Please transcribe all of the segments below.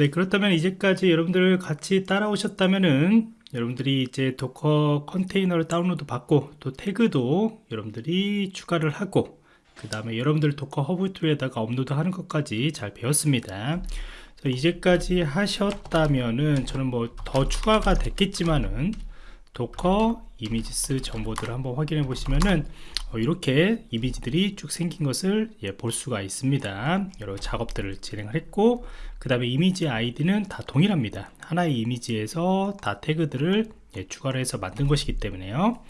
네 그렇다면 이제까지 여러분들 같이 따라오셨다면은 여러분들이 이제 Docker 컨테이너를 다운로드 받고 또 태그도 여러분들이 추가를 하고 그 다음에 여러분들 Docker Hub에다가 업로드 하는 것까지 잘 배웠습니다. 이제까지 하셨다면은 저는 뭐 더 추가가 됐겠지만은 Docker images 정보들을 한번 확인해 보시면은 어, 이렇게 이미지들이 쭉 생긴 것을 예, 볼 수가 있습니다. 여러 작업들을 진행을 했고 그 다음에 이미지 아이디는 다 동일합니다. 하나의 이미지에서 다 태그들을 예, 추가를 해서 만든 것이기 때문에요.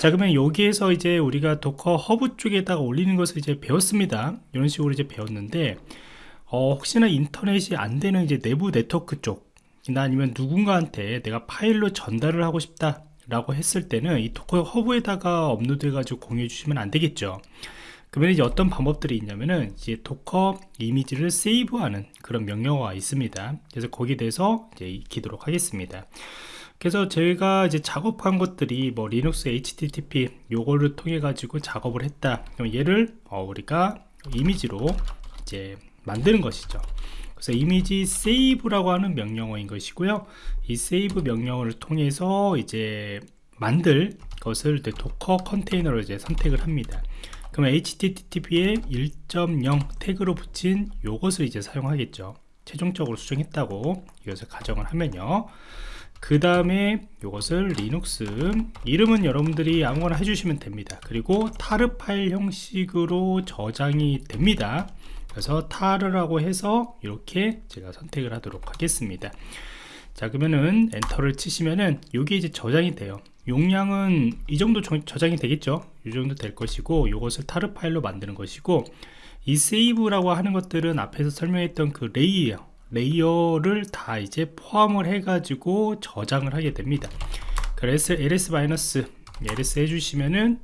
자 그러면 여기에서 이제 우리가 Docker Hub 쪽에다가 올리는 것을 이제 배웠습니다. 이런 식으로 이제 배웠는데 어, 혹시나 인터넷이 안 되는 이제 내부 네트워크 쪽 아니면 누군가한테 내가 파일로 전달을 하고 싶다 라고 했을 때는 이 Docker Hub에다가 업로드 해가지고 공유해 주시면 안 되겠죠. 그러면 이제 어떤 방법들이 있냐면은 이제 Docker 이미지를 save하는 그런 명령어가 있습니다. 그래서 거기에 대해서 이제 익히도록 하겠습니다. 그래서 저희가 이제 작업한 것들이 뭐 Linux http 요거를 통해 가지고 작업을 했다. 그럼 얘를 어 우리가 이미지로 이제 만드는 것이죠 그래서 image save라고 하는 명령어인 것이고요. 이 save 명령어를 통해서 이제 만들 것을 Docker 컨테이너로 이제 선택을 합니다. 그러면 http에 1.0 태그로 붙인 요것을 이제 사용하겠죠. 최종적으로 수정했다고 이것을 가정을 하면요. 그 다음에 이것을 리눅스 이름은 여러분들이 아무거나 해주시면 됩니다. 그리고 tar 파일 형식으로 저장이 됩니다 그래서 tar라고 해서 이렇게 제가 선택을 하도록 하겠습니다. 자 그러면은 엔터를 치시면은 여기 이제 저장이 돼요. 용량은 이 정도 저장이 되겠죠? 이 정도 될 것이고 이것을 tar 파일로 만드는 것이고 이 save라고 하는 것들은 앞에서 설명했던 그 layer layer를 다 이제 포함을 해 가지고 저장을 하게 됩니다. 그래서 ls ls 해주시면은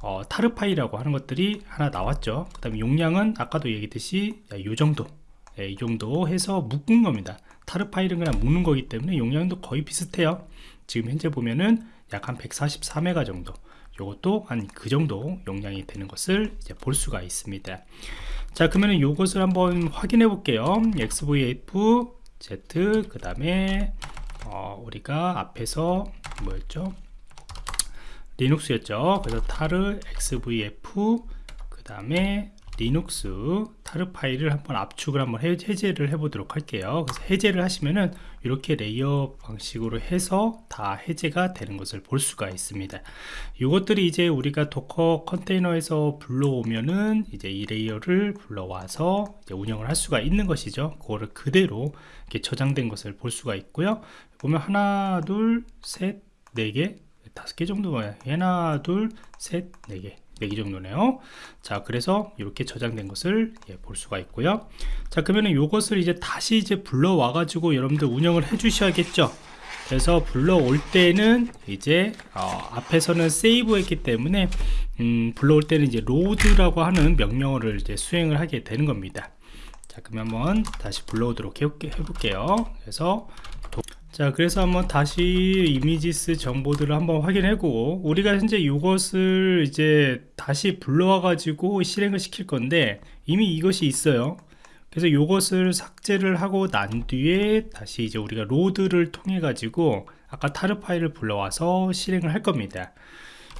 어, tar 파일이라고 하는 것들이 하나 나왔죠. 그 다음에 용량은 아까도 얘기했듯이 이 정도. 예, 이 정도 해서 묶은 겁니다. 타르 파일은 그냥 묶는 거기 때문에 용량도 거의 비슷해요. 지금 현재 보면은 약 한 144메가 정도. 이것도 한 그 정도 용량이 되는 것을 이제 볼 수가 있습니다. 자 그러면 이것을 한번 확인해 볼게요. XVF Z 그 다음에 어, 우리가 앞에서 뭐였죠 리눅스였죠. 그래서 타르 xvf 그 다음에 linux tar 파일을 한번 압축을 한번 해제를 해 보도록 할게요. 그래서 해제를 하시면은 이렇게 layer 방식으로 해서 다 해제가 되는 것을 볼 수가 있습니다. 이것들이 이제 우리가 Docker 컨테이너에서 불러오면은 이제 이 layer를 불러와서 운영을 할 수가 있는 것이죠. 그거를 그대로 이렇게 저장된 것을 볼 수가 있고요. 보면 하나 둘셋네개 다섯 개 정도가 하나 둘셋 네 개 4개 정도네요. 자 그래서 이렇게 저장된 것을 예, 볼 수가 있고요. 자 그러면 이것을 이제 다시 이제 불러와 가지고 여러분들 운영을 해 주셔야겠죠? 그래서 불러올 때는 이제 어, 앞에서는 세이브 했기 때문에 음, 불러올 때는 이제 로드라고 하는 명령어를 이제 수행을 하게 되는 겁니다. 자 그러면 한번 다시 불러오도록 해볼게요. 그래서 자 그래서 한번 다시 images 정보들을 한번 확인하고 우리가 현재 이것을 이제 다시 불러와 가지고 실행을 시킬 건데 이미 이것이 있어요. 그래서 이것을 삭제를 하고 난 뒤에 다시 이제 우리가 load를 통해 가지고 아까 tar 파일을 불러와서 실행을 할 겁니다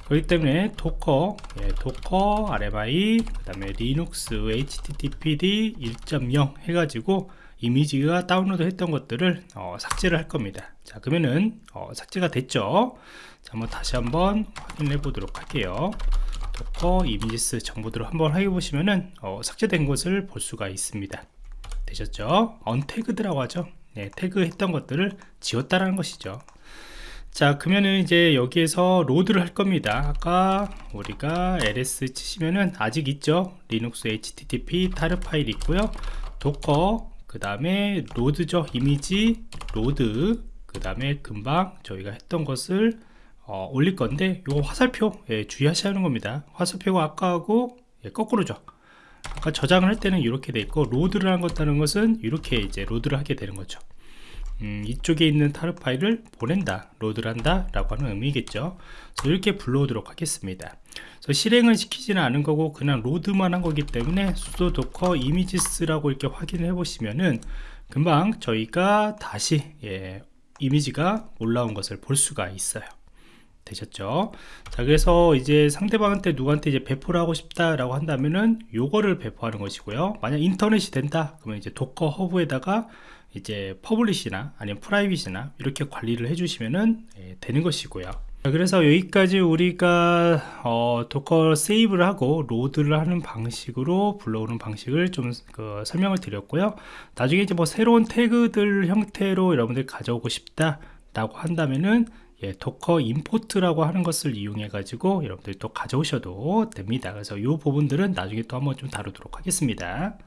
그렇기 때문에 docker 예, docker rmi 그 다음에 linux httpd 1.0 해가지고 이미지가 다운로드 했던 것들을 어, 삭제를 할 겁니다. 자 그러면은 어, 삭제가 됐죠? 자 한번 다시 한번 확인해 보도록 할게요. docker images 정보들을 한번 확인해 보시면은 어, 삭제된 것을 볼 수가 있습니다. 되셨죠? untagged라고 하죠? 네, 태그 했던 것들을 지웠다라는 것이죠 자 그러면은 이제 여기에서 load를 할 겁니다. 아까 우리가 ls 치시면은 아직 있죠? linux http tar 파일 있고요. docker 그 다음에 load죠? 이미지 load 그 다음에 금방 저희가 했던 것을 어, 올릴 건데 요 화살표 예, 주의하셔야 하는 겁니다. 화살표가 아까하고 예, 거꾸로죠. 아까 저장을 할 때는 이렇게 돼 있고 load를 한 것다는 것은 이렇게 이제 load를 하게 되는 거죠 음, 이쪽에 있는 tar 파일을 보낸다 load를 한다 라고 하는 의미겠죠. 그래서 이렇게 불러오도록 하겠습니다. 그래서 실행을 시키지는 않은 거고 그냥 load만 한 거기 때문에 sudo docker images라고 이렇게 확인을 해 보시면은 금방 저희가 다시 예, 이미지가 올라온 것을 볼 수가 있어요 되셨죠? 자 그래서 이제 상대방한테 누구한테 이제 배포를 하고 싶다라고 한다면은 요거를 배포하는 것이고요. 만약 인터넷이 된다 그러면 이제 Docker Hub에다가 이제 public이나 아니면 private이나 이렇게 관리를 해주시면은 예, 되는 것이고요. 자, 그래서 여기까지 우리가 어, docker save를 하고 load를 하는 방식으로 불러오는 방식을 좀 그, 설명을 드렸고요. 나중에 이제 뭐 새로운 태그들 형태로 여러분들 가져오고 싶다 라고 한다면은 예, 도커 임포트라고 하는 것을 이용해 가지고 여러분들이 또 가져오셔도 됩니다. 그래서 이 부분들은 나중에 또 한번 좀 다루도록 하겠습니다